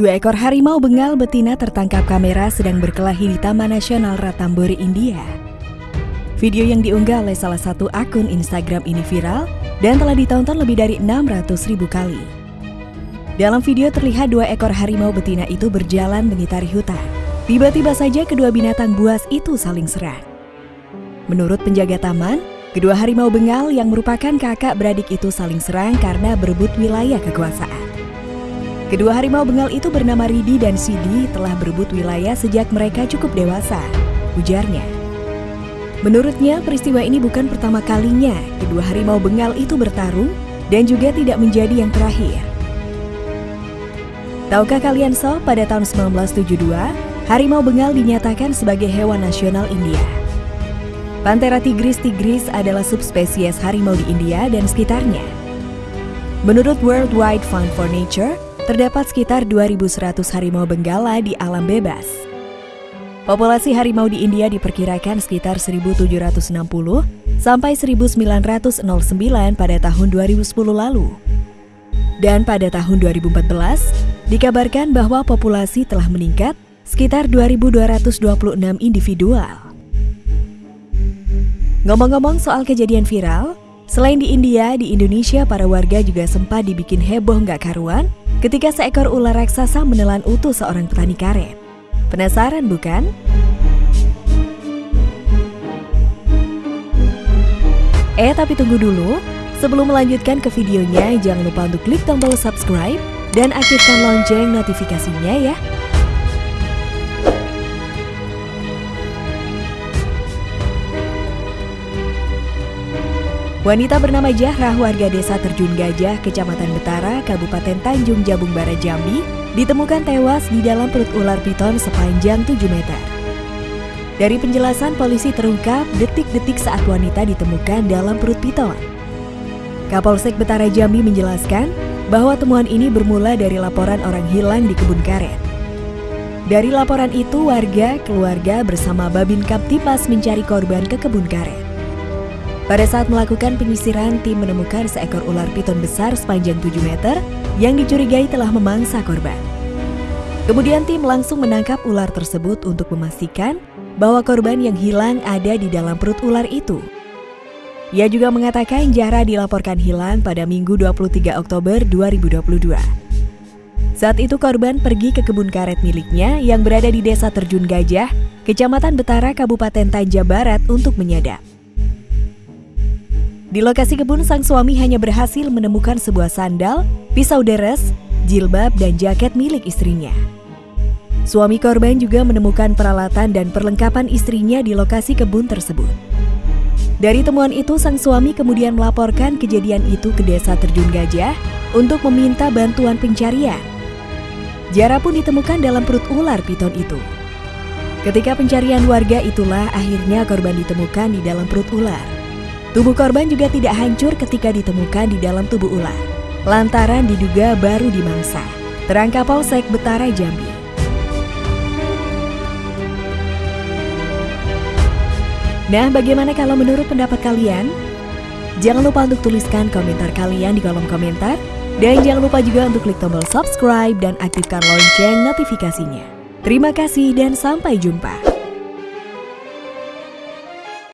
Dua ekor harimau bengal betina tertangkap kamera sedang berkelahi di Taman Nasional Ratambori, India. Video yang diunggah oleh salah satu akun Instagram ini viral dan telah ditonton lebih dari 600 ribu kali. Dalam video terlihat dua ekor harimau betina itu berjalan mengitari hutan. Tiba-tiba saja kedua binatang buas itu saling serang. Menurut penjaga taman, kedua harimau bengal yang merupakan kakak beradik itu saling serang karena berebut wilayah kekuasaan. Kedua harimau bengal itu bernama Ridi dan Sidi telah berebut wilayah sejak mereka cukup dewasa, ujarnya. Menurutnya, peristiwa ini bukan pertama kalinya kedua harimau bengal itu bertarung dan juga tidak menjadi yang terakhir. Tahukah kalian so, pada tahun 1972, harimau bengal dinyatakan sebagai hewan nasional India. Panthera tigris tigris adalah subspesies harimau di India dan sekitarnya. Menurut World Wide Fund for Nature, terdapat sekitar 2.100 harimau benggala di alam bebas. Populasi harimau di India diperkirakan sekitar 1.760 sampai 1.909 pada tahun 2010 lalu. Dan pada tahun 2014, dikabarkan bahwa populasi telah meningkat sekitar 2.226 individual. Ngomong-ngomong soal kejadian viral, selain di India, di Indonesia para warga juga sempat dibikin heboh nggak karuan ketika seekor ular raksasa menelan utuh seorang petani karet. Penasaran bukan? Eh tapi tunggu dulu, sebelum melanjutkan ke videonya jangan lupa untuk klik tombol subscribe dan aktifkan lonceng notifikasinya ya. Wanita bernama Jahrah warga desa Terjun Gajah, Kecamatan Betara, Kabupaten Tanjung Jabung Barat Jambi, ditemukan tewas di dalam perut ular piton sepanjang 7 meter. Dari penjelasan polisi terungkap detik-detik saat wanita ditemukan dalam perut piton. Kapolsek Betara Jambi menjelaskan bahwa temuan ini bermula dari laporan orang hilang di kebun karet. Dari laporan itu, warga, keluarga bersama Babin Kaptipas mencari korban ke kebun karet. Pada saat melakukan penyisiran, tim menemukan seekor ular piton besar sepanjang 7 meter yang dicurigai telah memangsa korban. Kemudian tim langsung menangkap ular tersebut untuk memastikan bahwa korban yang hilang ada di dalam perut ular itu. Ia juga mengatakan Jara dilaporkan hilang pada Minggu 23 Oktober 2022. Saat itu korban pergi ke kebun karet miliknya yang berada di Desa Terjun Gajah, Kecamatan Betara, Kabupaten Tanja Barat untuk menyadap. Di lokasi kebun, sang suami hanya berhasil menemukan sebuah sandal, pisau deres, jilbab, dan jaket milik istrinya. Suami korban juga menemukan peralatan dan perlengkapan istrinya di lokasi kebun tersebut. Dari temuan itu, sang suami kemudian melaporkan kejadian itu ke desa Terjun Gajah untuk meminta bantuan pencarian. Jara pun ditemukan dalam perut ular piton itu. Ketika pencarian warga itulah akhirnya korban ditemukan di dalam perut ular. Tubuh korban juga tidak hancur ketika ditemukan di dalam tubuh ular, lantaran diduga baru dimangsa. Terang Kapolsek Betara Jambi. Nah, bagaimana kalau menurut pendapat kalian? Jangan lupa untuk tuliskan komentar kalian di kolom komentar. Dan jangan lupa juga untuk klik tombol subscribe dan aktifkan lonceng notifikasinya. Terima kasih dan sampai jumpa.